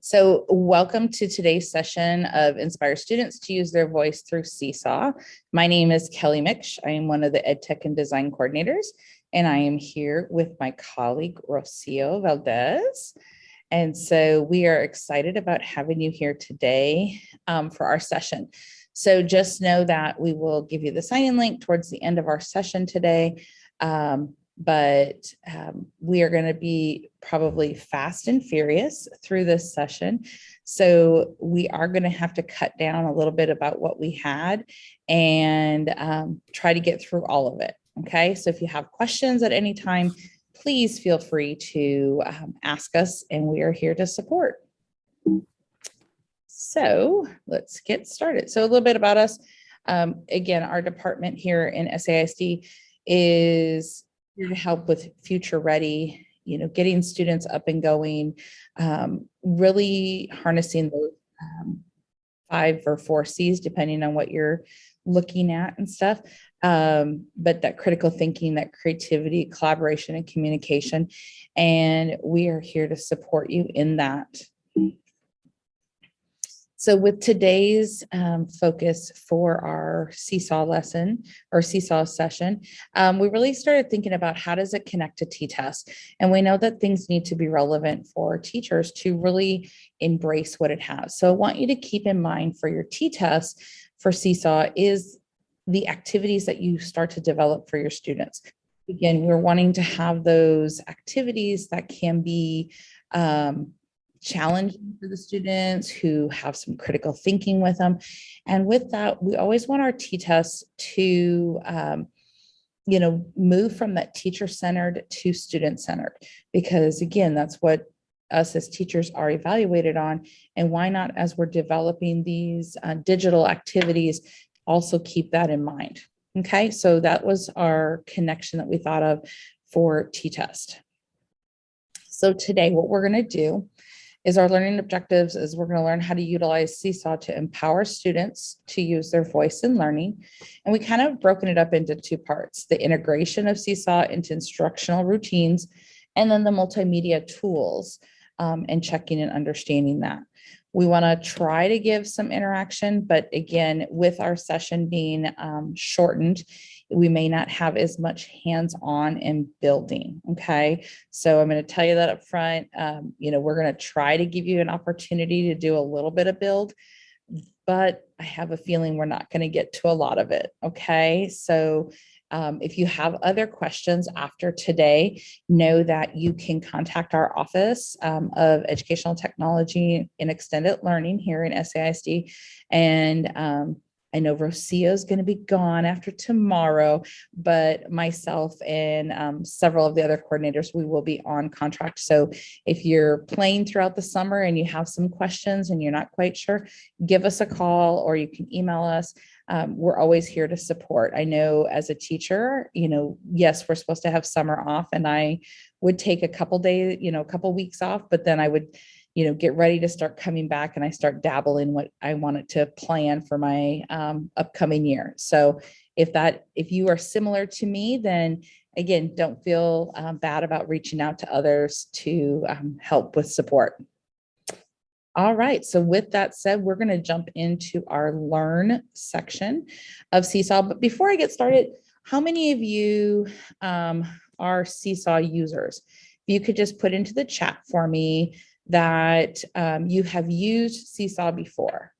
So welcome to today's session of Inspire Students to Use Their Voice Through Seesaw. My name is Kelly Miksch. I am one of the Ed Tech and Design Coordinators, and I am here with my colleague Rocio Valdez. And so we are excited about having you here today um, for our session. So just know that we will give you the sign-in link towards the end of our session today. Um, but um, we are going to be probably fast and furious through this session. So we are going to have to cut down a little bit about what we had and um, try to get through all of it. Okay, so if you have questions at any time, please feel free to um, ask us and we are here to support. So let's get started. So a little bit about us. Um, again, our department here in SAISD is here to help with future ready, you know, getting students up and going, um, really harnessing those um, five or four C's, depending on what you're looking at and stuff. Um, but that critical thinking, that creativity, collaboration, and communication. And we are here to support you in that. So with today's um, focus for our seesaw lesson or seesaw session, um, we really started thinking about how does it connect to T-TESS? And we know that things need to be relevant for teachers to really embrace what it has. So I want you to keep in mind for your T-TESS for seesaw is the activities that you start to develop for your students. Again, we're wanting to have those activities that can be um, challenging for the students who have some critical thinking with them. And with that, we always want our T-tests to, um, you know, move from that teacher-centered to student-centered, because again, that's what us as teachers are evaluated on. And why not, as we're developing these uh, digital activities, also keep that in mind. Okay, so that was our connection that we thought of for T-TESS. So today, what we're going to do is our learning objectives is we're going to learn how to utilize Seesaw to empower students to use their voice in learning. And we kind of broken it up into two parts, the integration of Seesaw into instructional routines, and then the multimedia tools um, and checking and understanding that. We want to try to give some interaction, but again, with our session being um, shortened, we may not have as much hands-on in building. Okay, so I'm going to tell you that up front. Um, you know, we're going to try to give you an opportunity to do a little bit of build, but I have a feeling we're not going to get to a lot of it. Okay, so um, if you have other questions after today, know that you can contact our Office um, of Educational Technology and Extended Learning here in SAISD and um, I know Rocio is going to be gone after tomorrow, but myself and um, several of the other coordinators, we will be on contract. So if you're playing throughout the summer and you have some questions and you're not quite sure, give us a call or you can email us. Um, we're always here to support. I know as a teacher, you know, yes, we're supposed to have summer off and I would take a couple days, you know, a couple weeks off, but then I would you know, get ready to start coming back and I start dabbling what I wanted to plan for my um, upcoming year. So if that, if you are similar to me, then again, don't feel um, bad about reaching out to others to um, help with support. All right, so with that said, we're gonna jump into our learn section of Seesaw. But before I get started, how many of you um, are Seesaw users? If you could just put into the chat for me, that um, you have used Seesaw before.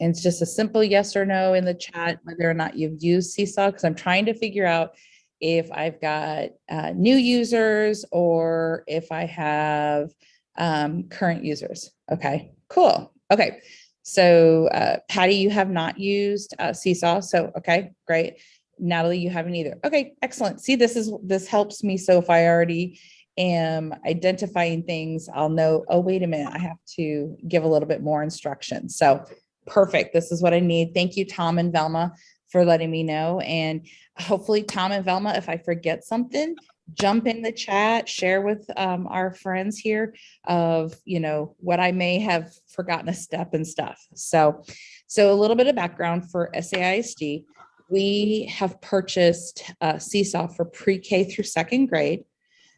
And it's just a simple yes or no in the chat, whether or not you've used Seesaw, because I'm trying to figure out if I've got uh, new users or if I have um, current users. Okay, cool. Okay, so uh, Patty, you have not used uh, Seesaw. So, okay, great. Natalie, you haven't either. Okay, excellent. See, this is this helps me. So if I already am identifying things, I'll know, oh, wait a minute, I have to give a little bit more instruction. So perfect. This is what I need. Thank you, Tom and Velma, for letting me know. And hopefully, Tom and Velma, if I forget something, jump in the chat, share with um, our friends here of, you know, what I may have forgotten a step and stuff. So, so a little bit of background for SAISD we have purchased uh, Seesaw for pre-K through second grade.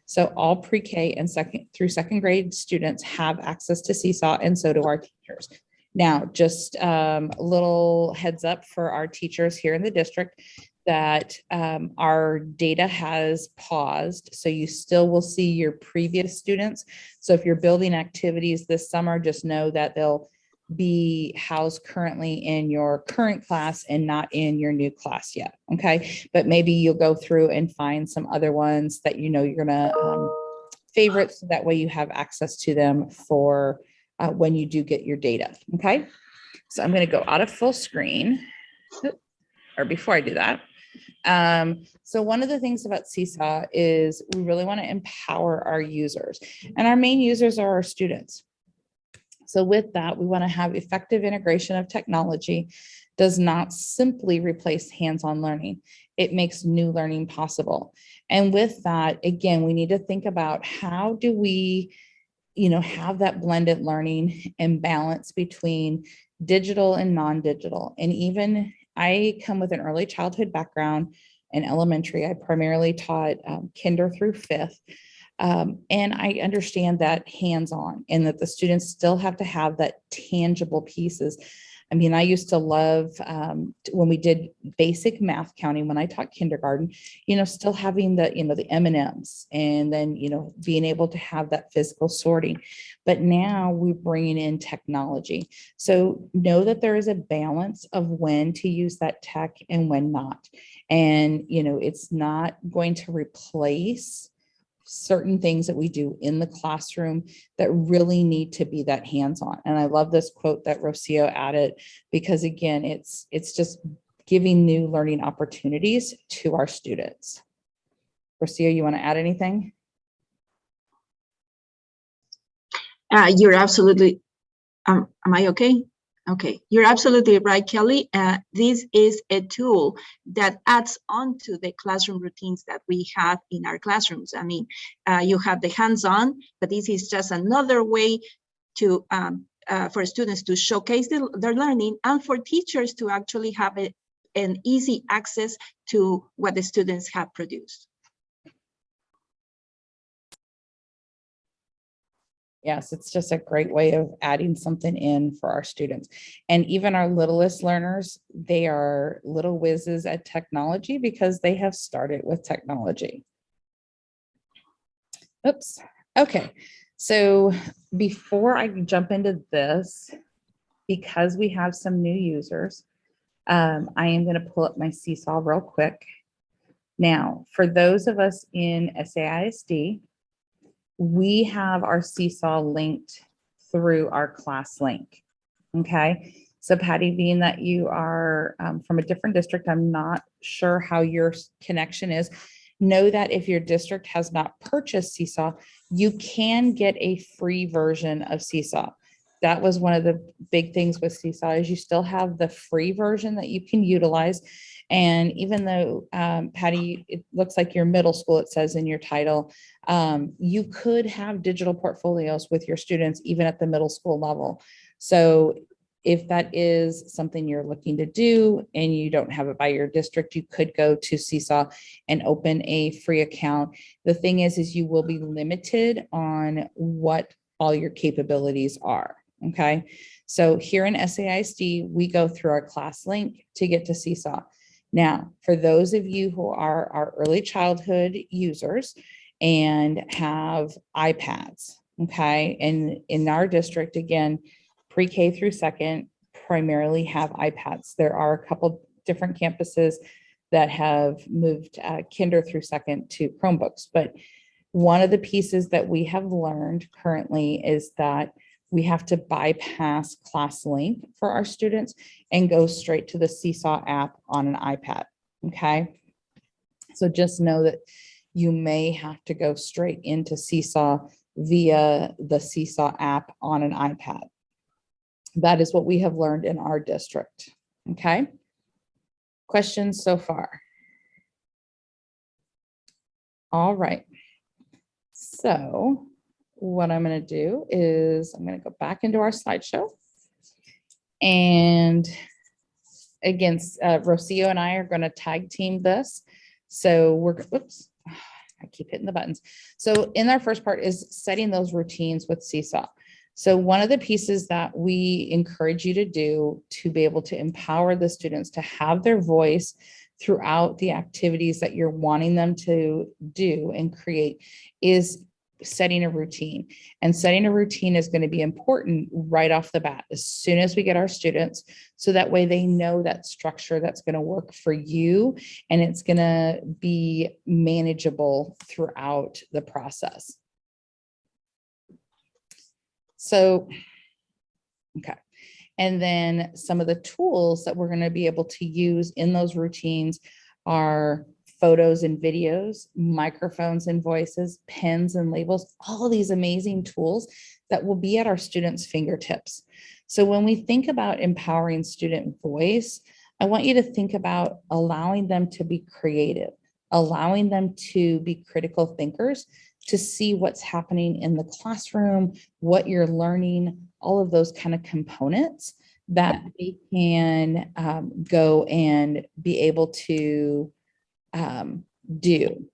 So all pre-K and second through second grade students have access to Seesaw and so do our teachers. Now, just um, a little heads up for our teachers here in the district that um, our data has paused. So you still will see your previous students. So if you're building activities this summer, just know that they'll be housed currently in your current class and not in your new class yet. Okay, but maybe you'll go through and find some other ones that you know you're gonna um, favorite so that way you have access to them for uh, when you do get your data. Okay, so I'm gonna go out of full screen. Or before I do that. Um, so one of the things about Seesaw is we really want to empower our users and our main users are our students. So with that, we want to have effective integration of technology does not simply replace hands-on learning. It makes new learning possible. And with that, again, we need to think about how do we, you know, have that blended learning and balance between digital and non-digital. And even I come with an early childhood background in elementary. I primarily taught um, kinder through fifth. Um, and I understand that hands-on and that the students still have to have that tangible pieces. I mean, I used to love um, when we did basic math counting, when I taught kindergarten, you know, still having the, you know, the M and Ms and then, you know, being able to have that physical sorting. But now we're bringing in technology. So know that there is a balance of when to use that tech and when not. And, you know, it's not going to replace certain things that we do in the classroom that really need to be that hands-on. And I love this quote that Rocio added because again, it's it's just giving new learning opportunities to our students. Rocio, you want to add anything? Uh, you're absolutely, um, am I okay? Okay, you're absolutely right, Kelly. Uh, this is a tool that adds on to the classroom routines that we have in our classrooms. I mean, uh, you have the hands-on, but this is just another way to um, uh, for students to showcase the, their learning and for teachers to actually have a, an easy access to what the students have produced. Yes, it's just a great way of adding something in for our students. And even our littlest learners, they are little whizzes at technology because they have started with technology. Oops, okay. So before I jump into this, because we have some new users, um, I am going to pull up my Seesaw real quick. Now, for those of us in SAISD, we have our Seesaw linked through our ClassLink. Okay, so Patty, being that you are um, from a different district, I'm not sure how your connection is. Know that if your district has not purchased Seesaw, you can get a free version of Seesaw. That was one of the big things with Seesaw is you still have the free version that you can utilize. And even though um, Patty, it looks like your middle school, it says in your title, um, you could have digital portfolios with your students even at the middle school level. So if that is something you're looking to do and you don't have it by your district, you could go to Seesaw and open a free account. The thing is, is you will be limited on what all your capabilities are. Okay. So here in SAISD, we go through our ClassLink to get to Seesaw. Now, for those of you who are our early childhood users and have iPads, okay, and in our district, again, pre-K through second primarily have iPads. There are a couple different campuses that have moved uh, kinder through second to Chromebooks, but one of the pieces that we have learned currently is that we have to bypass ClassLink for our students and go straight to the Seesaw app on an iPad, okay? So just know that you may have to go straight into Seesaw via the Seesaw app on an iPad. That is what we have learned in our district, okay? Questions so far? All right. So what I'm going to do is I'm going to go back into our slideshow. And against, uh, Rocio and I are going to tag team this. So we're, whoops, I keep hitting the buttons. So in our first part is setting those routines with Seesaw. So one of the pieces that we encourage you to do to be able to empower the students to have their voice throughout the activities that you're wanting them to do and create is setting a routine. And setting a routine is going to be important right off the bat, as soon as we get our students. So that way they know that structure that's going to work for you and it's going to be manageable throughout the process. So, okay. And then some of the tools that we're going to be able to use in those routines are photos and videos, microphones and voices, pens and labels, all of these amazing tools that will be at our students' fingertips. So when we think about empowering student voice, I want you to think about allowing them to be creative, allowing them to be critical thinkers, to see what's happening in the classroom, what you're learning, all of those kind of components that they can um, go and be able to um, do.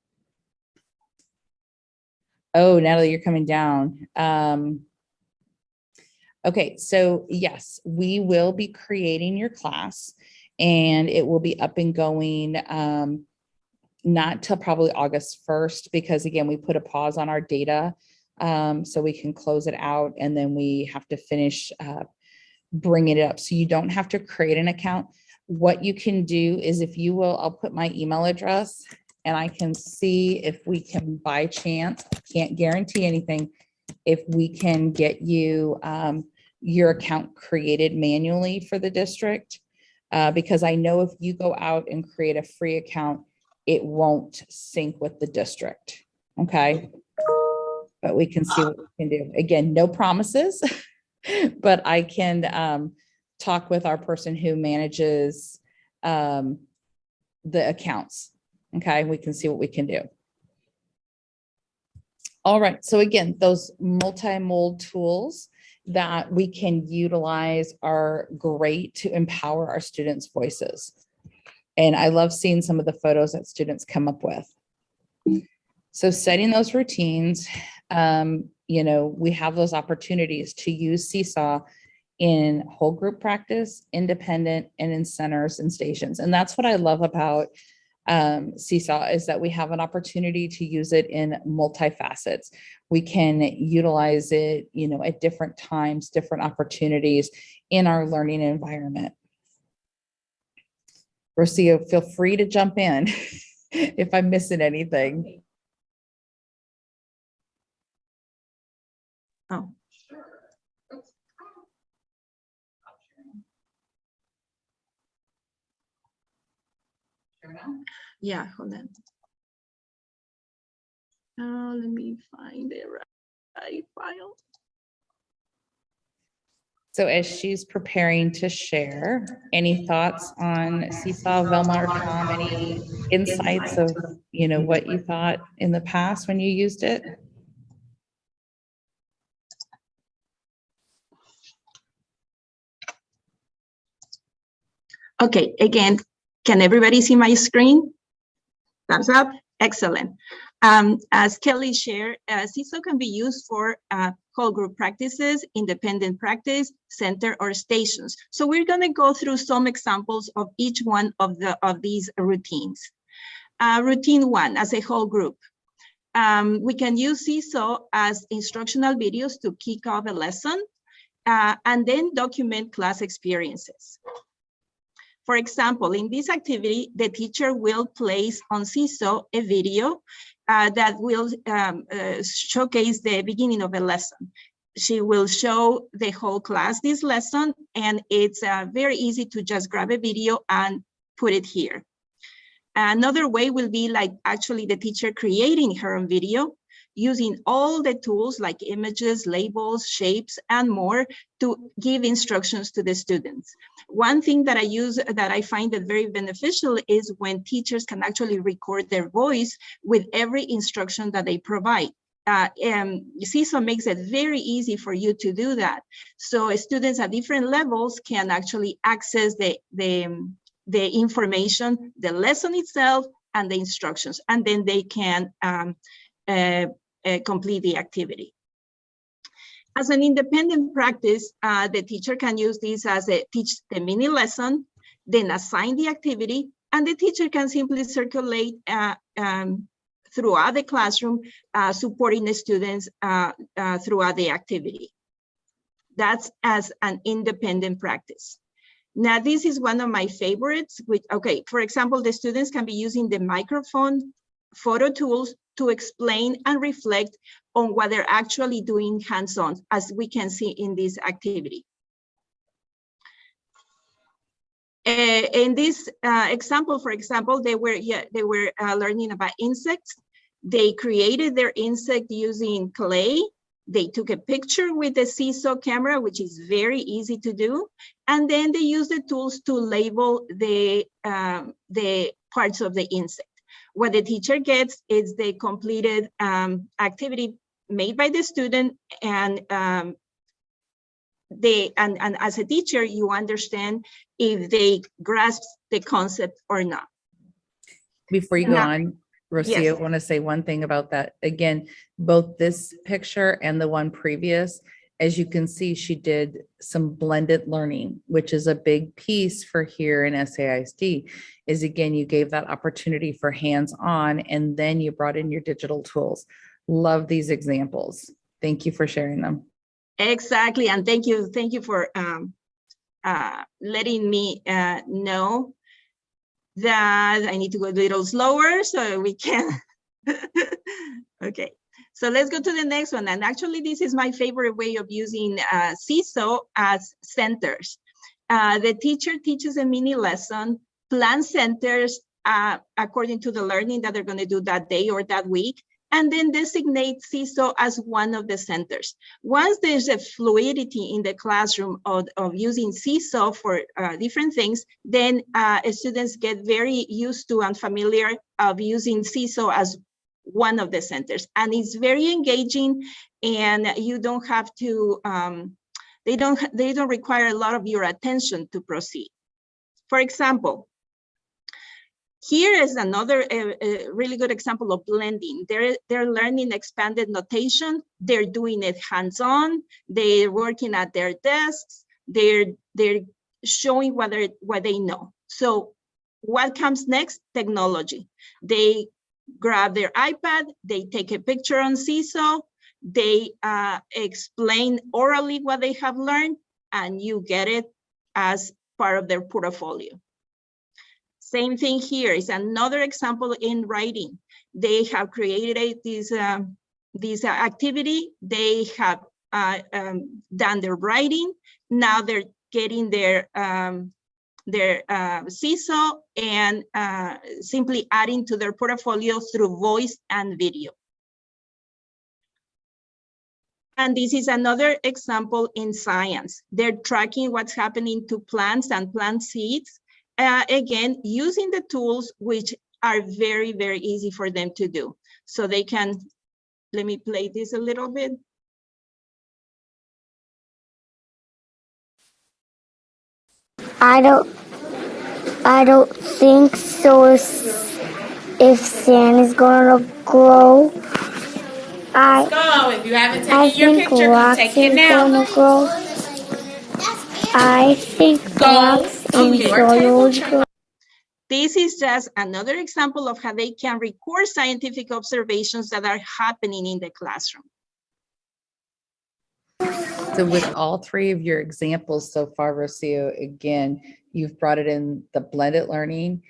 Oh, Natalie, you're coming down. Um, okay, so yes, we will be creating your class and it will be up and going um, not till probably August 1st, because again, we put a pause on our data um, so we can close it out and then we have to finish uh, bringing it up. So you don't have to create an account. What you can do is if you will, I'll put my email address and I can see if we can by chance, can't guarantee anything, if we can get you um, your account created manually for the district. Uh, because I know if you go out and create a free account, it won't sync with the district. Okay. But we can see what we can do. Again, no promises, but I can um, talk with our person who manages um, the accounts. Okay, we can see what we can do. All right, so again, those multi-mold tools that we can utilize are great to empower our students' voices. And I love seeing some of the photos that students come up with. So setting those routines, um, you know, we have those opportunities to use Seesaw in whole group practice, independent, and in centers and stations. And that's what I love about um, Seesaw is that we have an opportunity to use it in multifacets. We can utilize it, you know, at different times, different opportunities in our learning environment. Rocio, feel free to jump in if I'm missing anything. Oh, yeah, hold on. Uh, let me find the right file. So as she's preparing to share, any thoughts on Seesaw, Velma, or Tom, any insights of, you know, what you thought in the past when you used it? Okay, again, can everybody see my screen? Thumbs up, excellent. Um, as Kelly shared, uh, Seesaw can be used for uh, whole group practices, independent practice, center or stations. So we're gonna go through some examples of each one of the of these routines. Uh, routine one, as a whole group. Um, we can use Seesaw as instructional videos to kick off a lesson uh, and then document class experiences. For example, in this activity, the teacher will place on Seesaw a video uh, that will um, uh, showcase the beginning of a lesson. She will show the whole class this lesson, and it's uh, very easy to just grab a video and put it here. Another way will be like actually the teacher creating her own video using all the tools like images, labels, shapes, and more to give instructions to the students. One thing that I use that I find that very beneficial is when teachers can actually record their voice with every instruction that they provide. uh, um, Seesaw makes it very easy for you to do that. So students at different levels can actually access the, the, the information, the lesson itself, and the instructions, and then they can um, complete the activity. As an independent practice, uh, the teacher can use this as a teach the mini lesson, then assign the activity, and the teacher can simply circulate uh, um, throughout the classroom, uh, supporting the students uh, uh, throughout the activity. That's as an independent practice. Now, this is one of my favorites, which, okay, for example, the students can be using the microphone photo tools to explain and reflect on what they're actually doing hands-on, as we can see in this activity. Uh, in this uh, example, for example, they were yeah, they were uh, learning about insects. They created their insect using clay. They took a picture with the seesaw camera, which is very easy to do, and then they used the tools to label the the parts of the insect. What the teacher gets is the completed um, activity made by the student and um, they and, and as a teacher you understand if they grasp the concept or not Before you go Now- on, Rocio, Yes. I want to say one thing about that. Again, both this picture and the one previous, as you can see, she did some blended learning, which is a big piece for here in SAISD, is again, you gave that opportunity for hands-on and then you brought in your digital tools. Love these examples. Thank you for sharing them. exactly and thank you thank you for um, uh, letting me uh, know that i need to go a little slower so we can okay so let's go to the next one and actually this is my favorite way of using uh, Seesaw as centers uh, the teacher teaches a mini lesson plan centers uh, according to the learning that they're going to do that day or that week and then designate Seesaw as one of the centers. Once there's a fluidity in the classroom of, of using Seesaw for uh, different things, then uh, students get very used to and familiar of using Seesaw as one of the centers. And it's very engaging and you don't have to, um, they, don't, they don't require a lot of your attention to proceed. For example, here is another uh, uh, really good example of blending. They're, they're learning expanded notation. They're doing it hands-on. They're working at their desks. They're, they're showing what, what they know. So what comes next? Technology. They grab their iPad, they take a picture on Seesaw, they uh, explain orally what they have learned, and you get it as part of their portfolio. Same thing here is another example in writing. They have created this, um, this activity. They have uh, um, done their writing. Now they're getting their um, their uh, Seesaw and uh, simply adding to their portfolio through voice and video. And this is another example in science. They're tracking what's happening to plants and plant seeds uh, again, using the tools which are very, very easy for them to do. So they can, let me play this a little bit. I don't. I don't think so. If, if sand is gonna grow, I go. If you haven't taken I your think picture, rocks take it is now. gonna grow. I think Go rocks and soil table is chair. grow. This is just another example of how they can record scientific observations that are happening in the classroom. So with all three of your examples so far, Rocio, again, you've brought it in the blended learning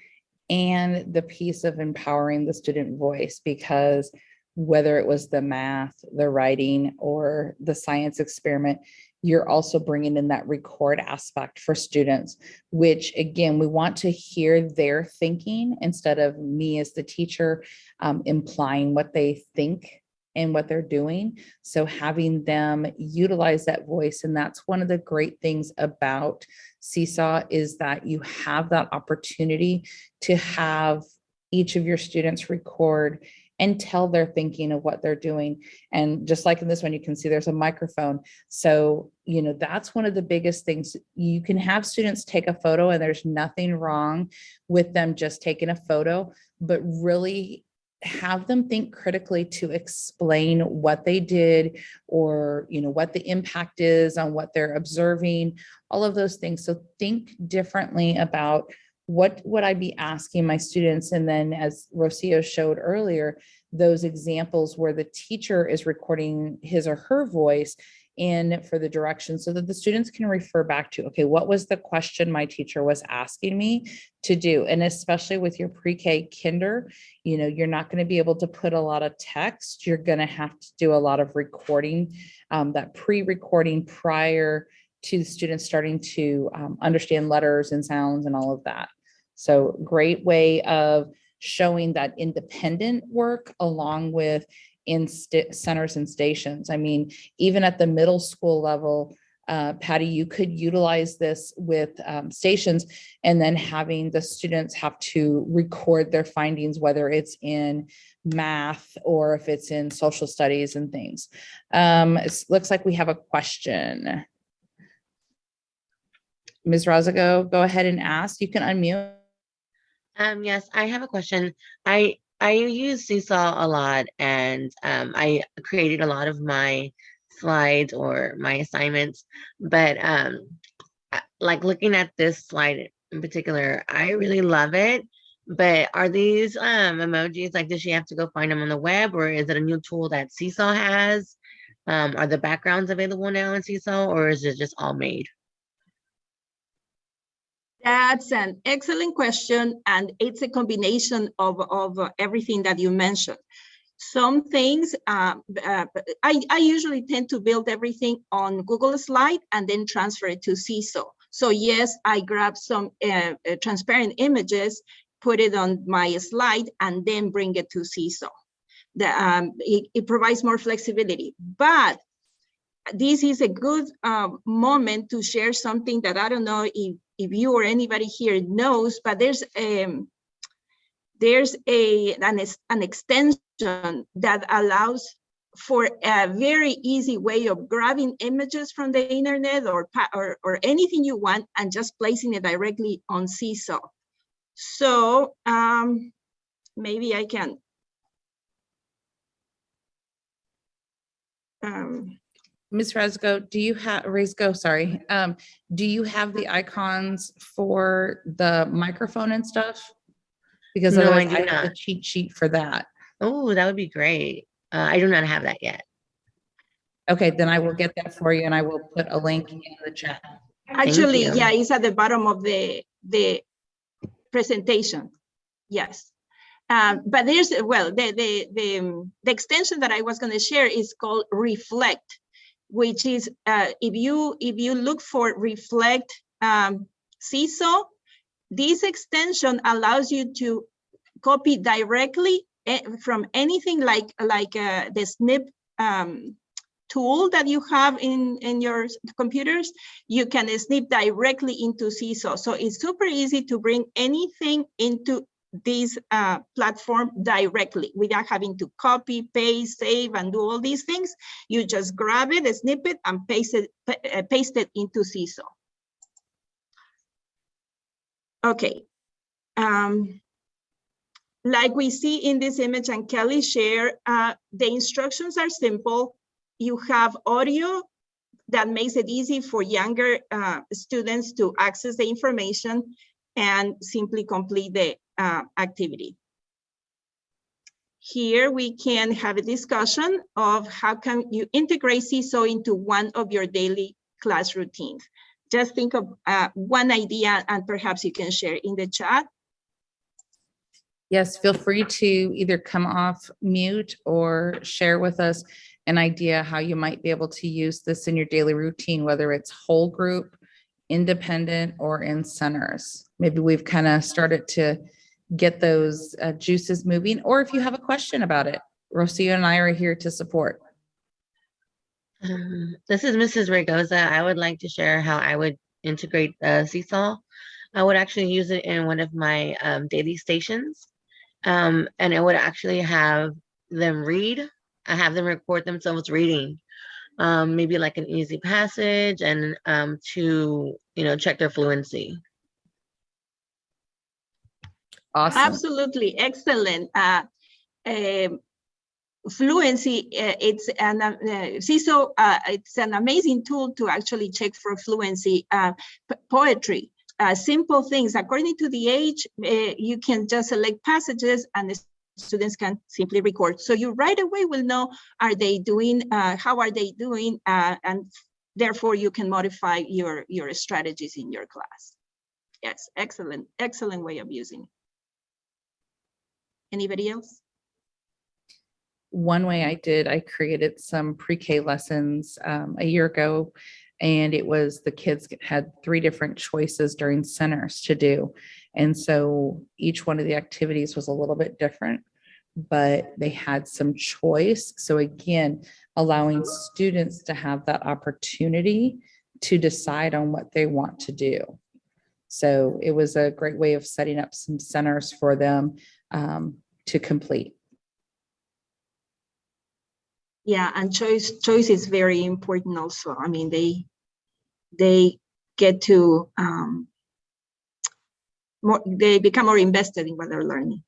and the piece of empowering the student voice because whether it was the math, the writing, or the science experiment, you're also bringing in that record aspect for students, which again, we want to hear their thinking instead of me as the teacher um, implying what they think and what they're doing. So having them utilize that voice, and that's one of the great things about Seesaw is that you have that opportunity to have each of your students record and tell their thinking of what they're doing. And just like in this one, you can see there's a microphone. So, you know, that's one of the biggest things. You can have students take a photo and there's nothing wrong with them just taking a photo, but really have them think critically to explain what they did or, you know, what the impact is on what they're observing, all of those things. So think differently about what would I be asking my students? And then as Rocio showed earlier, those examples where the teacher is recording his or her voice in for the direction so that the students can refer back to, okay, what was the question my teacher was asking me to do? And especially with your pre-K kinder, you know, you're not going to be able to put a lot of text. You're going to have to do a lot of recording, um, that pre-recording prior to the students starting to um, understand letters and sounds and all of that. So great way of showing that independent work along with in centers and stations. I mean, even at the middle school level, uh, Patty, you could utilize this with um, stations and then having the students have to record their findings, whether it's in math or if it's in social studies and things. Um, it looks like we have a question. Ms. Razago, go ahead and ask. You can unmute. Um, yes, I have a question. I I use Seesaw a lot and um, I created a lot of my slides or my assignments, but um, like looking at this slide in particular, I really love it. But are these um, emojis like does she have to go find them on the web or is it a new tool that Seesaw has? Um, are the backgrounds available now in Seesaw or is it just all made? That's an excellent question, and it's a combination of, of everything that you mentioned. Some things, uh, uh, I, I usually tend to build everything on Google Slide and then transfer it to Seesaw. So yes, I grab some uh, uh, transparent images, put it on my slide, and then bring it to Seesaw. The, um, it, it provides more flexibility, but this is a good uh, moment to share something that I don't know if, if you or anybody here knows, but there's um, there's a an, an extension that allows for a very easy way of grabbing images from the internet or, or, or anything you want and just placing it directly on Seesaw. So um, maybe I can um, Ms. Rezko, do you have, Rezko, sorry, um, do you have the icons for the microphone and stuff? Because No, I otherwise do I have the not. cheat sheet for that. Oh, that would be great. Uh, I do not have that yet. Okay, then I will get that for you and I will put a link in the chat. Actually, you. yeah, it's at the bottom of the, the presentation. Yes. Um, but there's, well, the, the, the, um, the extension that I was gonna share is called Reflect, which is, uh, if you, if you look for Reflect, um, Seesaw, this extension allows you to copy directly eh, from anything like, like, uh, the snip, um, tool that you have in, in your computers, you can snip directly into Seesaw. So it's super easy to bring anything into this uh, platform directly without having to copy, paste, save, and do all these things. You just grab it, a snippet, and paste it, uh, paste it into Seesaw. Okay. Um, like we see in this image and Kelly share, uh, the instructions are simple. You have audio that makes it easy for younger uh, students to access the information and simply complete the uh, activity. Here we can have a discussion of how can you integrate Seesaw into one of your daily class routines. Just think of uh, one idea and perhaps you can share in the chat. Yes, feel free to either come off mute or share with us an idea how you might be able to use this in your daily routine, whether it's whole group, independent, or in centers. Maybe we've kind of started to get those uh, juices moving, or if you have a question about it, Rocio and I are here to support. Um, This is Mrs. Regoza. I would like to share how I would integrate the Seesaw. I would actually use it in one of my um, daily stations. Um, and it would actually have them read. I have them record themselves reading, um, maybe like an easy passage and um, to, you know, check their fluency. Awesome. Absolutely, excellent. Uh, um, Fluency, uh, it's an, uh, Seesaw, uh, it's an amazing tool to actually check for fluency. Uh, Poetry, uh, simple things, according to the age, uh, you can just select passages and the students can simply record. So you right away will know, are they doing, how are they doing? And therefore you can modify your, your strategies in your class. Yes, excellent, excellent way of using it. Anybody else? one way I did, I created some pre-K lessons um, a year ago. And it was the kids had three different choices during centers to do. And so each one of the activities was a little bit different, but they had some choice. So again, allowing students to have that opportunity to decide on what they want to do. So it was a great way of setting up some centers for them um, to complete. Yeah, and choice choice is very important also. I mean, they they get to um more they become more invested in what they're learning.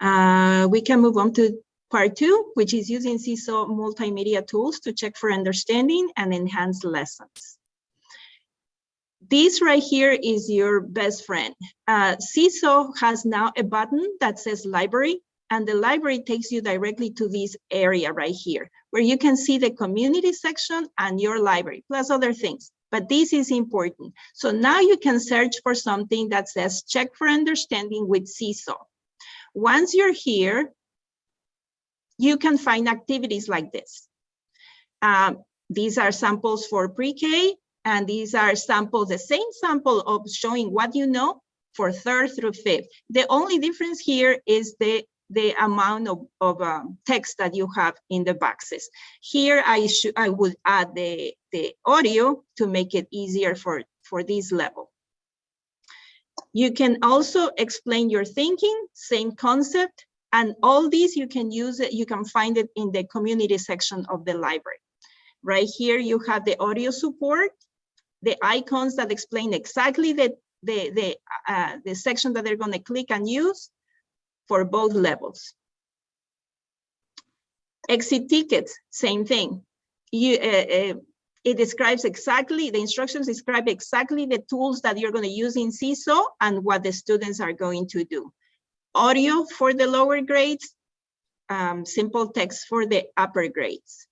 Uh, we can move on to part two, which is using Seesaw multimedia tools to check for understanding and enhance lessons. This right here is your best friend. Uh, Seesaw has now a button that says library, and the library takes you directly to this area right here, where you can see the community section and your library, plus other things. But this is important. So now you can search for something that says check for understanding with Seesaw. Once you're here, you can find activities like this. Um, these are samples for pre-K, and these are samples, the same sample of showing what you know for third through fifth. The only difference here is the, the amount of, of um, text that you have in the boxes. Here, I should I would add the, the audio to make it easier for, for this level. You can also explain your thinking, same concept, and all these you can use it, you can find it in the community section of the library. Right here, you have the audio support, the icons that explain exactly the, the, the, uh, the section that they're gonna click and use for both levels. Exit tickets, same thing. You, uh, uh, it describes exactly, the instructions describe exactly the tools that you're gonna use in Seesaw and what the students are going to do. Audio for the lower grades, um, simple text for the upper grades.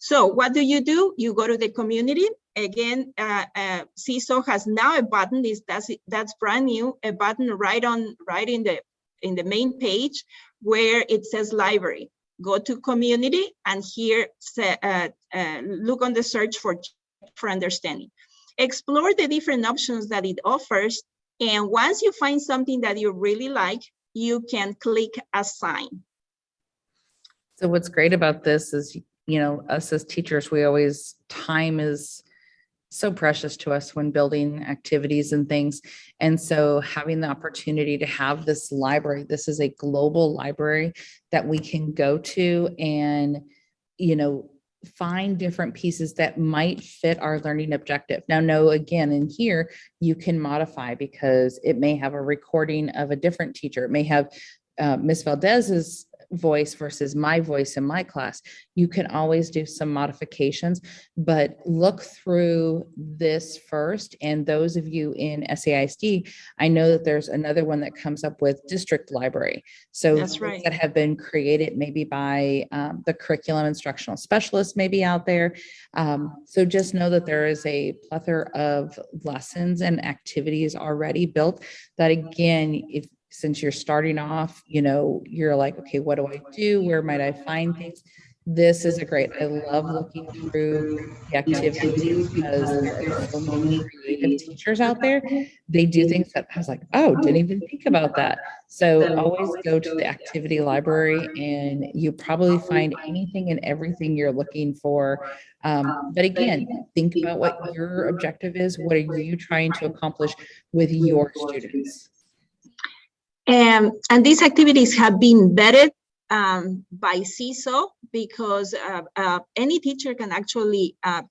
So what do you do? You go to the community. Again, uh, uh, Seesaw has now a button. Is that's that's brand new. A button right on right in the in the main page where it says library. Go to community and here say, uh, uh, look on the search for for understanding. Explore the different options that it offers, and once you find something that you really like, you can click assign. So what's great about this is, you know, us as teachers, we always, time is so precious to us when building activities and things. And so having the opportunity to have this library, this is a global library that we can go to and, you know, find different pieces that might fit our learning objective. Now, no, again, in here, you can modify because it may have a recording of a different teacher. It may have uh, Ms. Valdez's voice versus my voice in my class. You can always do some modifications, but look through this first. And those of you in SAISD, I know that there's another one that comes up with district library. So That's right. that have been created maybe by um, the curriculum instructional specialist maybe out there. Um, so just know that there is a plethora of lessons and activities already built that again, if since you're starting off, you know, you're like, okay, what do I do? Where might I find things? this is a great, I love looking through the activities because there are so many creative teachers out there. They do things that I was like, oh, didn't even think about that. So always go to the activity library and you probably find anything and everything you're looking for. Um, but again, think about what your objective is. What are you trying to accomplish with your students? And, and these activities have been vetted um, by Seesaw because uh, uh, any teacher can actually uh,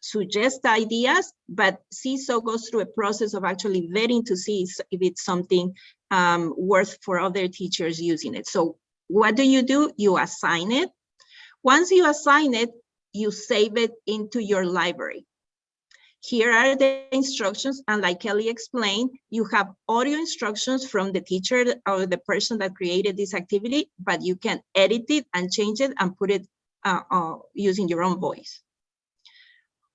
suggest ideas, but Seesaw goes through a process of actually vetting to see if it's something um, worth for other teachers using it. So what do you do? You assign it. Once you assign it, you save it into your library. Here are the instructions, and like Kelly explained, you have audio instructions from the teacher or the person that created this activity, but you can edit it and change it and put it uh, uh, using your own voice.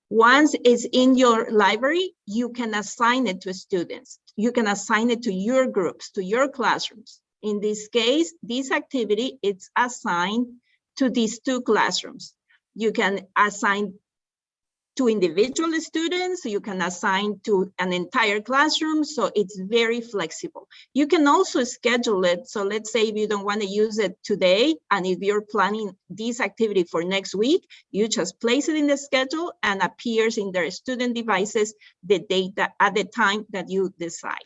Once it's in your library, you can assign it to students. You can assign it to your groups, to your classrooms. In this case, this activity, it's assigned to these two classrooms. You can assign to individual students, you can assign to an entire classroom, so it's very flexible. You can also schedule it, so let's say if you don't want to use it today, and if you're planning this activity for next week, you just place it in the schedule and appears in their student devices the data at the time that you decide.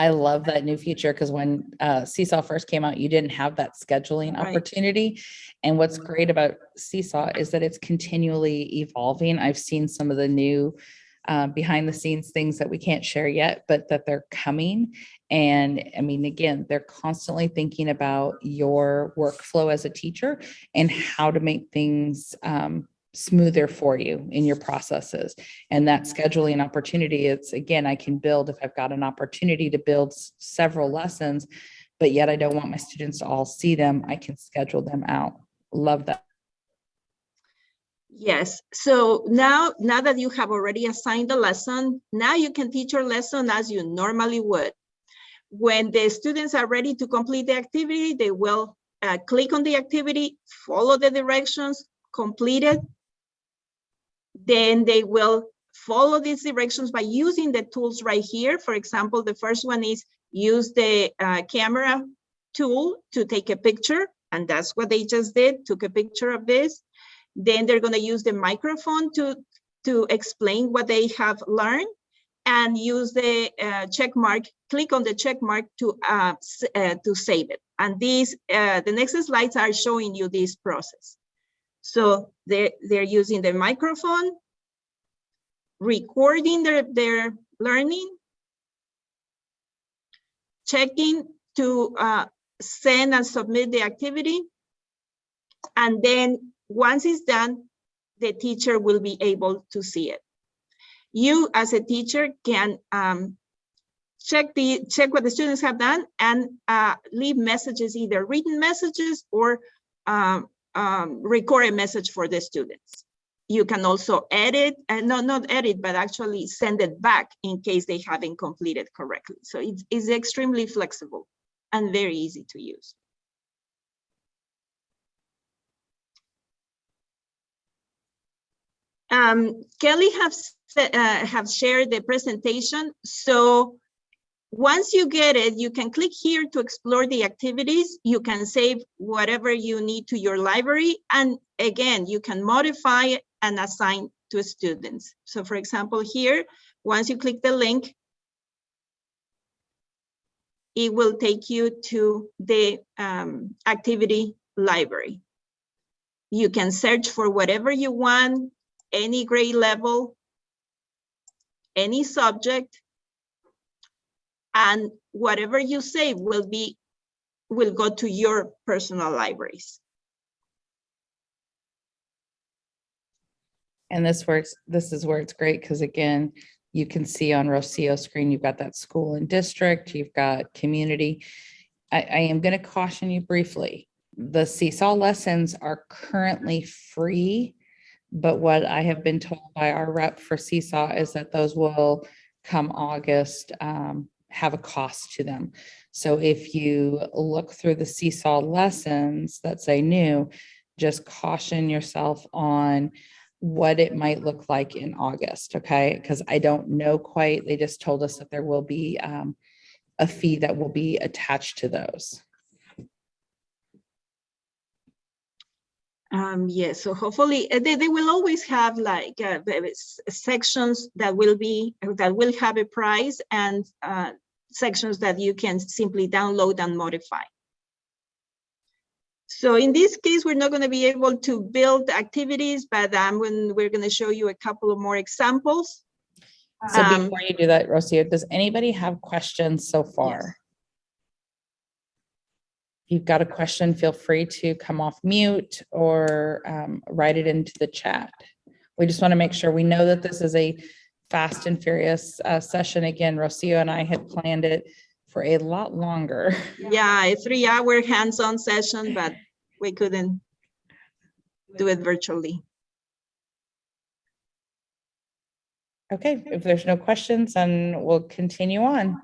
I love that new feature because when uh, Seesaw first came out, you didn't have that scheduling Right. opportunity. And what's great about Seesaw is that it's continually evolving. I've seen some of the new uh, behind the scenes things that we can't share yet, but that they're coming. And I mean, again, they're constantly thinking about your workflow as a teacher and how to make things um, smoother for you in your processes. And that scheduling opportunity, it's again, I can build if I've got an opportunity to build several lessons, but yet I don't want my students to all see them. I can schedule them out. Love that. Yes, so now, now that you have already assigned the lesson, now you can teach your lesson as you normally would. When the students are ready to complete the activity, they will uh, click on the activity, follow the directions, complete it. Then they will follow these directions by using the tools right here. For example, the first one is use the uh, camera tool to take a picture. And that's what they just did, took a picture of this. Then they're going to use the microphone to, to explain what they have learned and use the uh, check mark, click on the check mark to, uh, uh, to save it. And these, uh, the next slides are showing you this process. So they're, they're using the microphone, recording their, their learning, checking to uh, send and submit the activity. And then once it's done, the teacher will be able to see it. You as a teacher can um, check the check what the students have done and uh, leave messages, either written messages or um, um, record a message for the students. You can also edit, and no, not edit, but actually send it back in case they haven't completed correctly. So it's, it's extremely flexible and very easy to use. Um, Kelly have, s- uh, have shared the presentation. So once you get it, you can click here to explore the activities. You can save whatever you need to your library. And again, you can modify and assign to students. So for example, here, once you click the link, it will take you to the um, activity library. You can search for whatever you want, any grade level, any subject, and whatever you save will be, will go to your personal libraries. And this works, this is where it's great because again, you can see on Rocio screen, you've got that school and district, you've got community. I, I am going to caution you briefly. The Seesaw lessons are currently free. But what I have been told by our rep for Seesaw is that those will come August, um, have a cost to them. So if you look through the Seesaw lessons that say new, just caution yourself on what it might look like in August, okay? Because I don't know quite. They just told us that there will be um, a fee that will be attached to those. Um, yes, so hopefully uh, they, they will always have like uh, sections that will be, that will have a price and uh, sections that you can simply download and modify. So in this case, we're not going to be able to build activities, but um, when we're going to show you a couple of more examples. So Um, before you do that, Rocio, does anybody have questions so far? If you've got a question, feel free to come off mute or um, write it into the chat. We just want to make sure we know that this is a fast and furious uh, session. Again, Rocio and I had planned it for a lot longer. Yeah, a three-hour hands-on session, but we couldn't do it virtually. Okay, if there's no questions, then we'll continue on.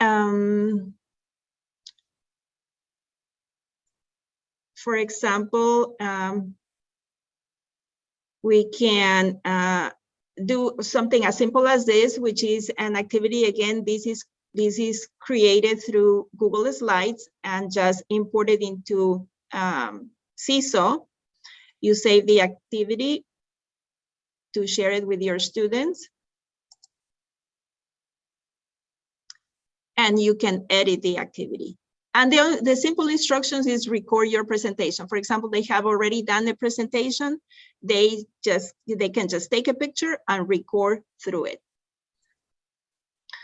Um, for example, um, we can uh, do something as simple as this, which is an activity. Again, this is this is created through Google Slides and just imported into um, Seesaw. You save the activity to share it with your students. and you can edit the activity. And the, the simple instructions is record your presentation. For example, they have already done the presentation. They just, they can just take a picture and record through it.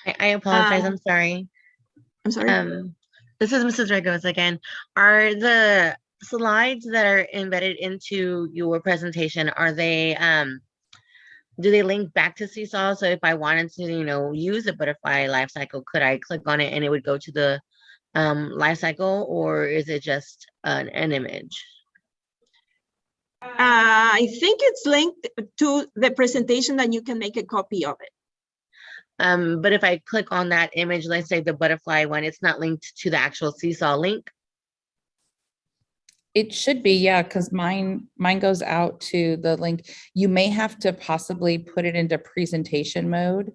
I, I apologize. Um, I'm sorry. I'm sorry. Um, this is Mrs. Regos again. Are the slides that are embedded into your presentation, are they, um, do they link back to Seesaw? So if I wanted to, you know, use a butterfly life cycle, could I click on it and it would go to the um, life cycle or is it just an, an image? Uh, I think it's linked to the presentation and you can make a copy of it. Um, but if I click on that image, let's say the butterfly one, it's not linked to the actual Seesaw link. It should be, yeah, because mine, mine goes out to the link. You may have to possibly put it into presentation mode.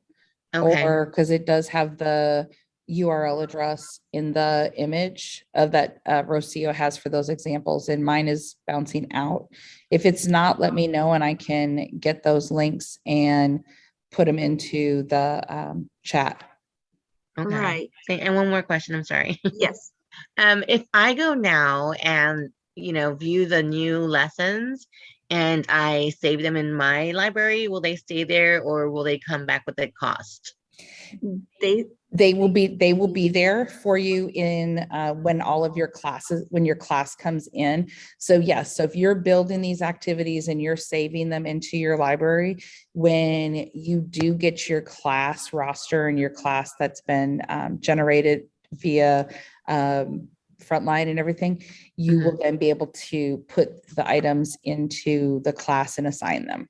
Okay, Or, because it does have the URL address in the image of that uh, Rocio has for those examples, and mine is bouncing out. If it's not, let me know and I can get those links and put them into the um, chat. okay. Right, And one more question, I'm sorry. yes. Um, if I go now and, you know, view the new lessons and I save them in my library, will they stay there or will they come back with a cost? They, They will be, they will be there for you in, uh, when all of your classes, when your class comes in. So yes, so if you're building these activities and you're saving them into your library, when you do get your class roster and your class that's been, um, generated via, um, Frontline and everything, you will then be able to put the items into the class and assign them.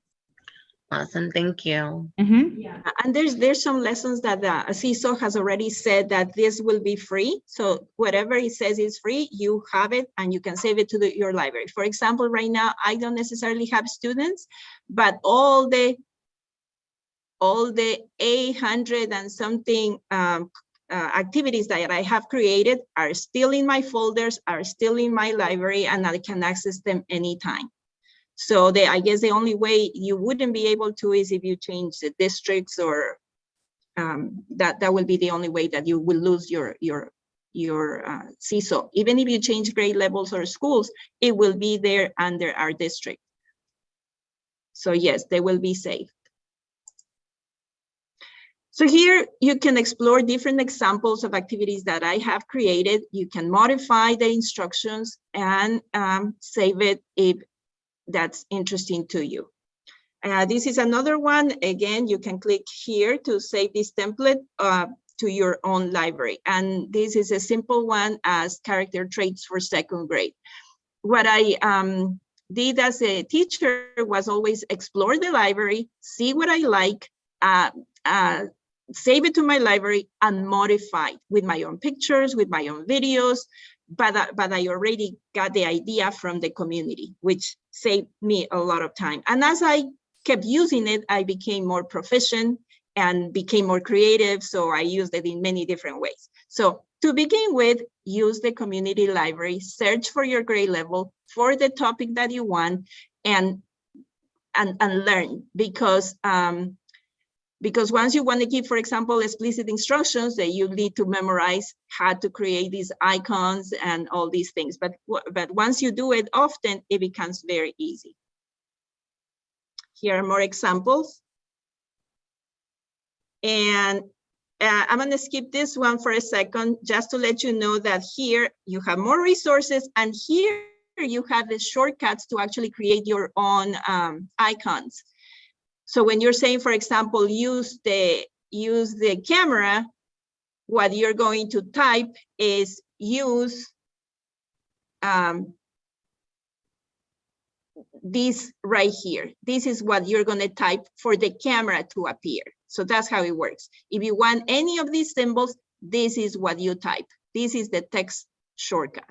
Awesome, thank you. Mhm. And there's, there's some lessons that the Seesaw has already said that this will be free. So whatever it says is free, you have it and you can save it to the, your library. For example, right now, I don't necessarily have students, but all the all the 800 and something um, uh, activities that I have created are still in my folders, are still in my library, and I can access them anytime. So I guess the only way you wouldn't be able to is if you change the districts or um, that, that will be the only way that you will lose your, your, your uh, Seesaw. Even if you change grade levels or schools, it will be there under our district. So yes, they will be safe. So here you can explore different examples of activities that I have created. You can modify the instructions and um, save it if that's interesting to you. Uh, this is another one. Again, you can click here to save this template uh, to your own library. And this is a simple one as character traits for second grade. What I um, did as a teacher was always explore the library, see what I like, uh, uh, save it to my library and modify with my own pictures, with my own videos, but, but I already got the idea from the community, which saved me a lot of time. And as I kept using it, I became more proficient and became more creative. So I used it in many different ways. So to begin with, use the community library, search for your grade level for the topic that you want and and, and learn because um, because once you want to give, for example, explicit instructions that you need to memorize how to create these icons and all these things. But, but once you do it often, it becomes very easy. Here are more examples. And uh, I'm going to skip this one for a second, just to let you know that here you have more resources and here you have the shortcuts to actually create your own um, icons. So when you're saying, for example, use the use the camera, what you're going to type is use um, this right here. This is what you're going to type for the camera to appear. So that's how it works. If you want any of these symbols, this is what you type. This is the text shortcut.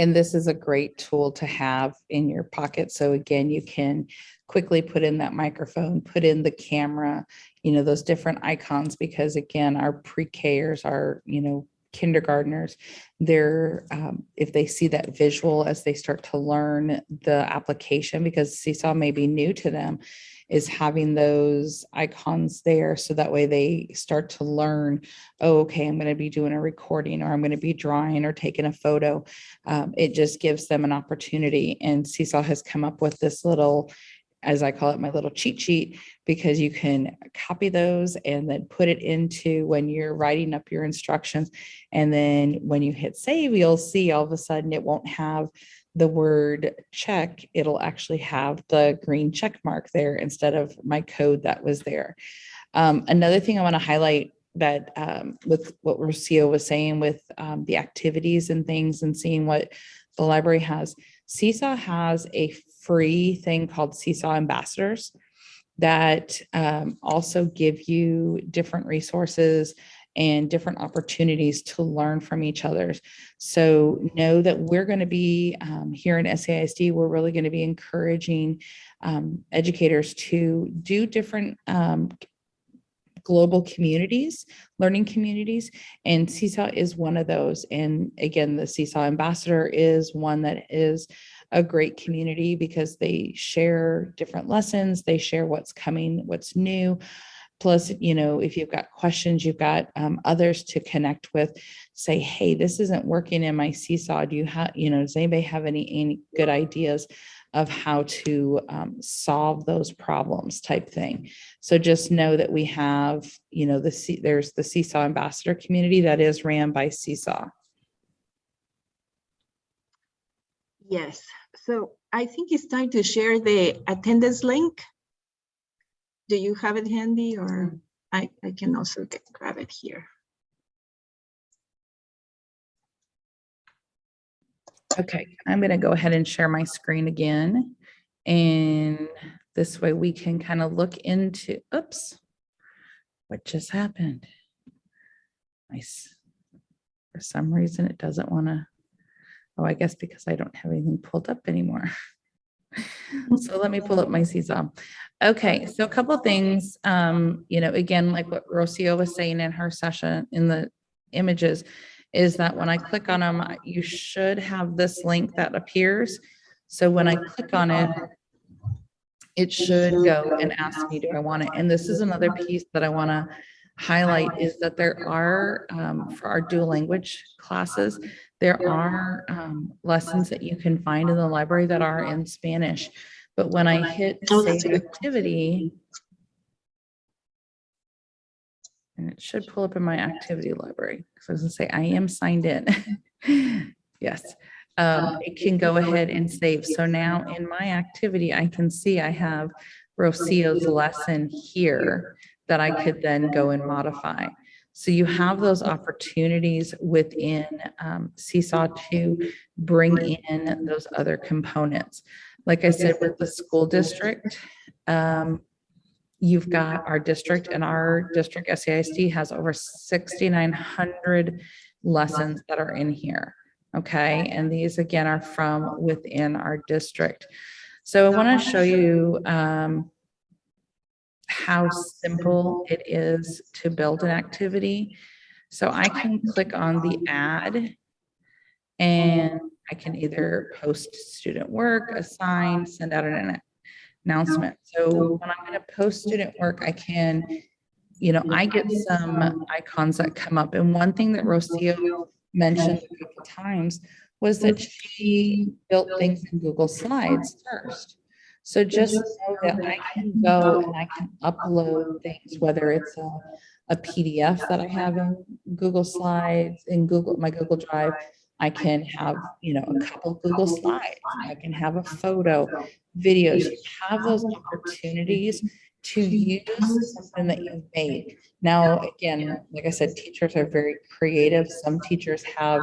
And this is a great tool to have in your pocket. So again, you can quickly put in that microphone, put in the camera, you know, those different icons, because again, our pre-Kers are, you know, kindergartners, they're, um, if they see that visual as they start to learn the application, because Seesaw may be new to them, is having those icons there. So that way they start to learn, oh, okay, I'm going to be doing a recording or I'm going to be drawing or taking a photo um, it just gives them an opportunity. And Seesaw has come up with this little, as I call it, my little cheat sheet, because you can copy those and then put it into when you're writing up your instructions. And then when you hit save, you'll see all of a sudden it won't have the word check, it'll actually have the green check mark there instead of my code that was there. Um, another thing I want to highlight that um, with what Rocio was saying with um, the activities and things and seeing what the library has. Seesaw has a free thing called Seesaw Ambassadors that um, also give you different resources and different opportunities to learn from each other. So know that we're going to be um, here in SAISD, we're really going to be encouraging um, educators to do different um, global communities, learning communities, and Seesaw is one of those. And again, the Seesaw Ambassador is one that is a great community because they share different lessons, they share what's coming, what's new. Plus, you know, if you've got questions, you've got um, others to connect with, say, hey, this isn't working in my Seesaw. Do you have, you know, does anybody have any, any good ideas? of how to um, solve those problems type thing. So just know that we have, you know, the See- there's the Seesaw Ambassador community that is ran by Seesaw. Yes, so I think it's time to share the attendance link. Do you have it handy or mm. I, I can also get, grab it here. Okay, I'm going to go ahead and share my screen again. And this way we can kind of look into, oops, what just happened? Nice. For some reason, it doesn't want to, oh, I guess because I don't have anything pulled up anymore. So let me pull up my Seesaw. Okay, so a couple things, um, you know, again, like what Rocio was saying in her session in the images, is that when I click on them, you should have this link that appears. So when I click on it, it should go and ask me, do I want it? And this is another piece that I want to highlight is that there are, um, for our dual language classes, there are um, lessons that you can find in the library that are in Spanish. But when I hit Oh, save activity, and it should pull up in my activity library. So I was gonna say, I am signed in. Yes, um, it can go ahead and save. So now in my activity, I can see I have Rocio's lesson here that I could then go and modify. So you have those opportunities within um, Seesaw to bring in those other components. Like I said, with the school district, um, you've got our district and our district SAISD has over 6,900 lessons that are in here. Okay, and these again are from within our district. So I want to show you um, how simple it is to build an activity. So I can click on the add and I can either post student work, assign, send out an announcement. So when I'm going to post student work, I can, you know, I get some icons that come up. And one thing that Rocio mentioned a couple times was that she built things in Google Slides first. So just know that I can go and I can upload things, whether it's a, a PDF that I have in Google Slides, in Google, my Google Drive. I can have, you know, a couple Google Slides. I can have a photo, videos. You have those opportunities to use something that you've made. Now, again, like I said, teachers are very creative. Some teachers have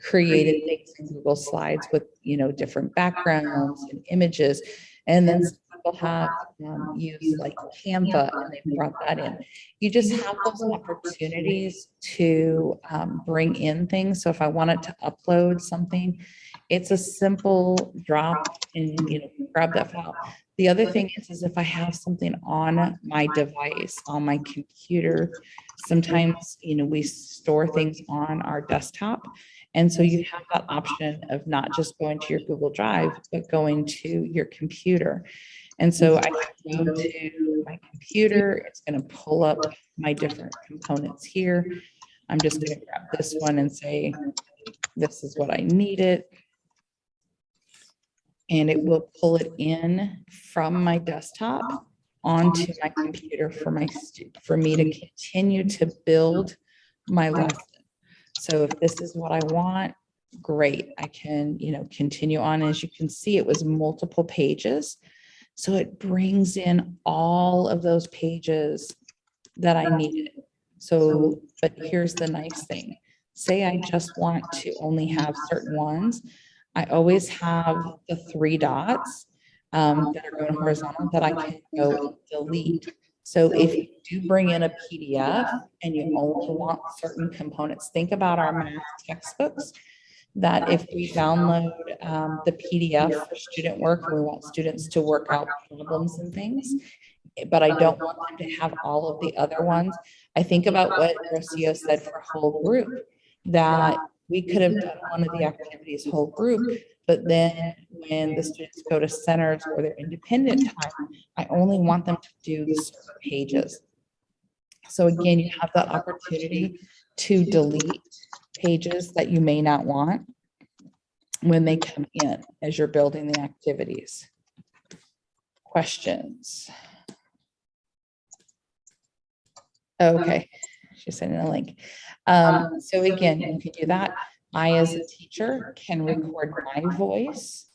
created things in Google Slides with, you know, different backgrounds and images. And then some people have um, used like Canva and they brought that in. You just have those opportunities to um, bring in things. So if I wanted to upload something, it's a simple drop and, you know, grab that file. The other thing is, is if I have something on my device, on my computer, sometimes, you know, we store things on our desktop. And so you have that option of not just going to your Google Drive, but going to your computer. And so I can go to my computer, it's going to pull up my different components here. I'm just going to grab this one and say, this is what I need it. And it will pull it in from my desktop onto my computer for my, for me to continue to build my lesson. So if this is what I want, great, I can, you know, continue on. As you can see, it was multiple pages. So it brings in all of those pages that I needed. So, but here's the nice thing. Say I just want to only have certain ones. I always have the three dots um, that are going horizontal that I can go delete. So if you do bring in a PDF and you only want certain components, think about our math textbooks. That if we download um, the PDF for student work, we want students to work out problems and things. But I don't want them to have all of the other ones. I think about what Rocio said for whole group, that we could have done one of the activities whole group, but then when the students go to centers or their independent time, I only want them to do the pages. So again, you have that opportunity to delete pages that you may not want when they come in as you're building the activities. Questions? Okay, she's sending a link. Um, so again, you can do that. I, as a teacher, can record my voice.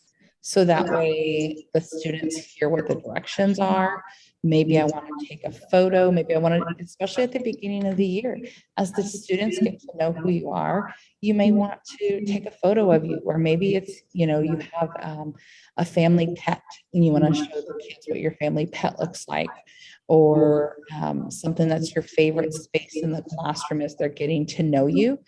So that way the students hear what the directions are. Maybe I want to take a photo, maybe I want to, especially at the beginning of the year, as the students get to know who you are, you may want to take a photo of you, or maybe it's, you know, you have um, a family pet and you want to show the kids what your family pet looks like or um, something that's your favorite space in the classroom as they're getting to know you.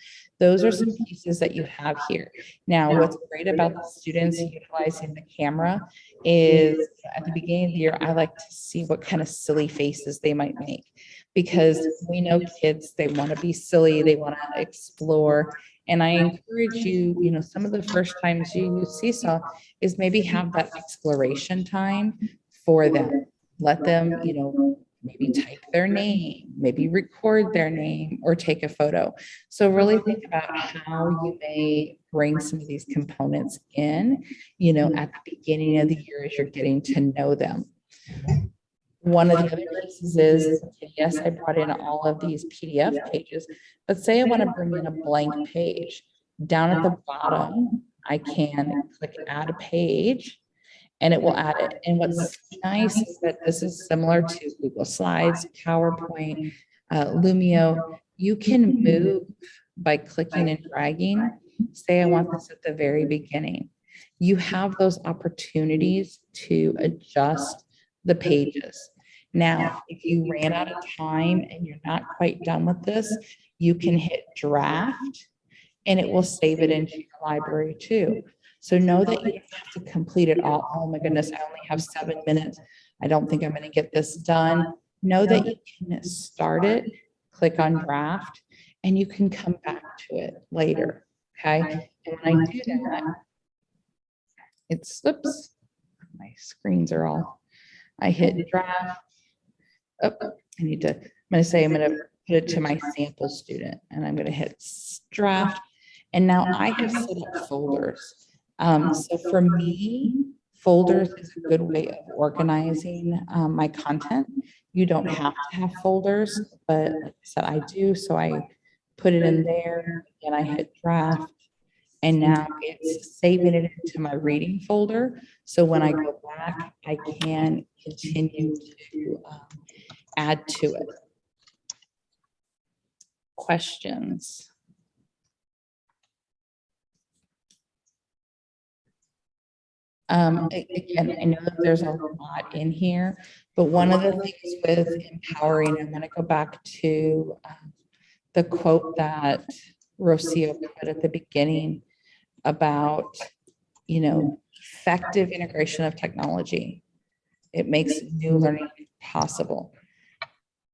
Those are some pieces that you have here. Now, what's great about the students utilizing the camera is at the beginning of the year, I like to see what kind of silly faces they might make. Because we know kids, they want to be silly, they want to explore. And I encourage you, you know, some of the first times you use Seesaw is maybe have that exploration time for them let them, you know, maybe mm-hmm. type their name, maybe record their name or take a photo. So really think about how you may bring some of these components in, you know, mm-hmm. at the beginning of the year as you're getting to know them. One of the other pieces is, yes, I brought in all of these PDF pages, but say I want to bring in a blank page. Down at the bottom, I can click add a page and it will add it. And what's nice is that this is similar to Google Slides, PowerPoint, uh, Lumio. You can move by clicking and dragging. Say I want this at the very beginning. You have those opportunities to adjust the pages. Now, if you ran out of time and you're not quite done with this, you can hit draft and it will save it into your library too. So know that you have to complete it all. Oh my goodness, I only have seven minutes. I don't think I'm gonna get this done. Know that you can start it, click on draft, and you can come back to it later, okay? And when I do that, it slips. My screens are all, I hit draft. Oh, I need to, I'm gonna say, I'm gonna put it to my sample student and I'm gonna hit draft. And now I have set up folders. Um, so for me, folders is a good way of organizing, um, my content. You don't have to have folders, but like I said, I do, so I put it in there and I hit draft. And now it's saving it into my reading folder. So when I go back, I can continue to um, add to it. Questions? Um, again, I know that there's a lot in here, but one of the things with empowering, I'm gonna go back to um, the quote that Rocio put at the beginning about, you know, effective integration of technology. It makes new learning possible.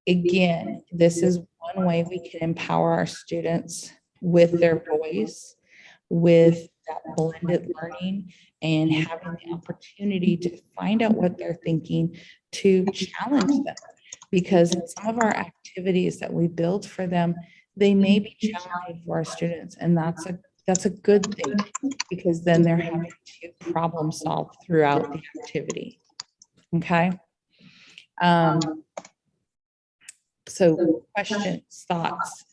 Again, this is one way we can empower our students with their voice, with that blended learning and having the opportunity to find out what they're thinking to challenge them. Because some of our activities that we build for them, they may be challenging for our students and that's a, that's a good thing. Because then they're having to problem solve throughout the activity. Okay? Um, so questions, thoughts?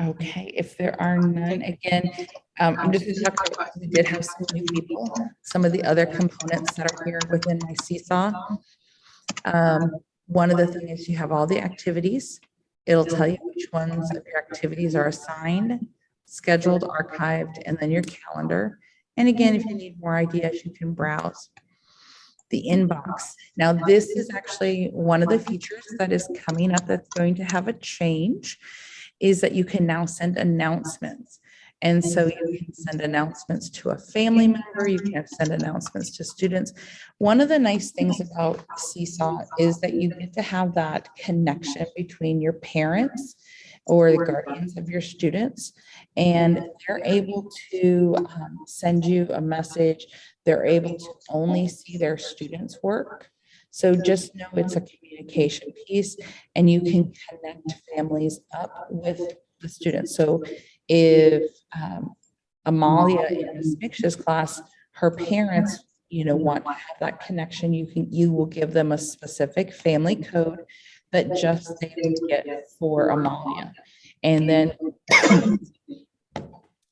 Okay, if there are none, again, um, I'm just gonna talk about, we did have some new people, some of the other components that are here within my seesaw. Um, one of the things is you have all the activities. It'll tell you which ones of your activities are assigned, scheduled, archived, and then your calendar. And again, if you need more ideas, you can browse. The inbox. Now, this is actually one of the features that is coming up that's going to have a change is that you can now send announcements. And so you can send announcements to a family member, you can send announcements to students. One of the nice things about Seesaw is that you get to have that connection between your parents or the guardians of your students. And they're able to um, send you a message. They're able to only see their students' work. So just know it's a communication piece and you can connect families up with the students. So if um, Amalia in Ms. Mix's class, her parents, you know, want to have that connection, you can, you will give them a specific family code that just they would get for Amalia. And then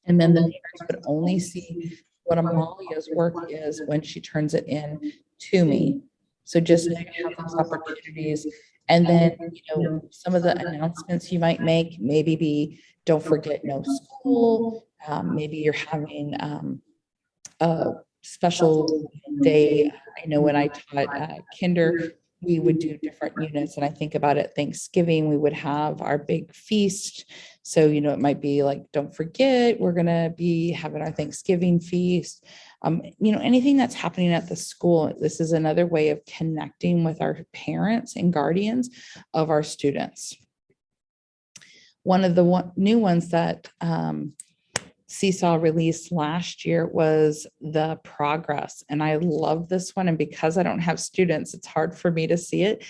and then the parents would only see what Amalia's work is when she turns it in to me. So just have those opportunities. And then, you know, some of the announcements you might make, maybe be, don't forget no school. Um, maybe you're having, um, a special day. I know when I taught, uh, kinder, we would do different units and I think about it, Thanksgiving, we would have our big feast. So, you know, it might be like, don't forget, we're gonna be having our Thanksgiving feast. Um, you know, anything that's happening at the school, this is another way of connecting with our parents and guardians of our students. One of the one, new ones that um, Seesaw released last year was the progress. And I love this one. And because I don't have students, it's hard for me to see it.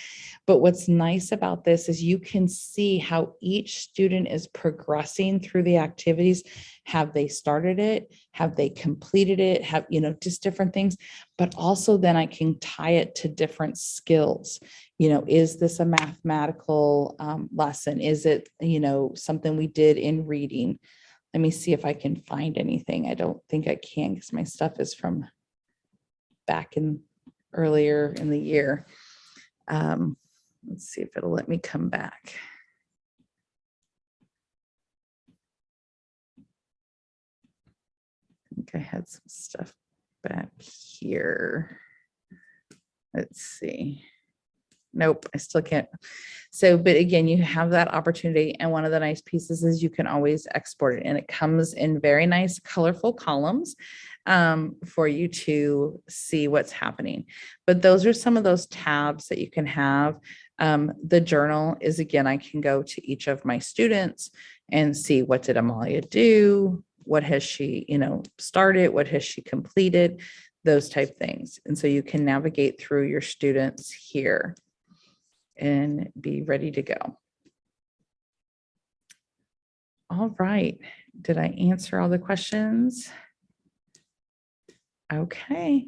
But what's nice about this is you can see how each student is progressing through the activities. Have they started it? Have they completed it? Have, you know, just different things. But also then I can tie it to different skills. You know, is this a mathematical um, lesson? Is it, you know, something we did in reading? Let me see if I can find anything. I don't think I can because my stuff is from back in earlier in the year. Um, let's see if it'll let me come back. I think I had some stuff back here. Let's see. Nope, I still can't. So, but again, you have that opportunity. And one of the nice pieces is you can always export it and it comes in very nice colorful columns um, for you to see what's happening. But those are some of those tabs that you can have. Um, the journal is again, I can go to each of my students and see what did Amalia do? What has she, you know, started? What has she completed? Those type things. And so you can navigate through your students here and be ready to go. All right. Did I answer all the questions? Okay.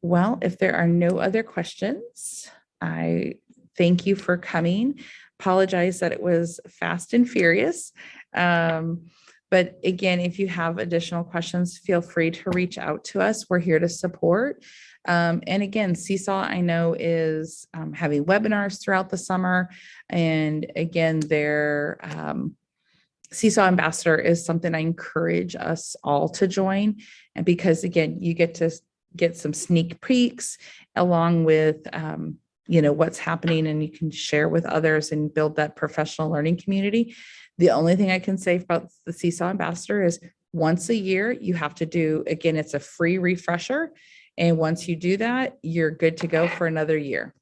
Well, if there are no other questions, I thank you for coming. Apologize that it was fast and furious. Um, but again, if you have additional questions, feel free to reach out to us. We're here to support. Um, and again, Seesaw, I know is um, having webinars throughout the summer. And again, their um, Seesaw Ambassador is something I encourage us all to join. And because again, you get to get some sneak peeks along with, um, you know, what's happening and you can share with others and build that professional learning community. The only thing I can say about the Seesaw Ambassador is once a year, you have to do, again, it's a free refresher. And once you do that, you're good to go for another year.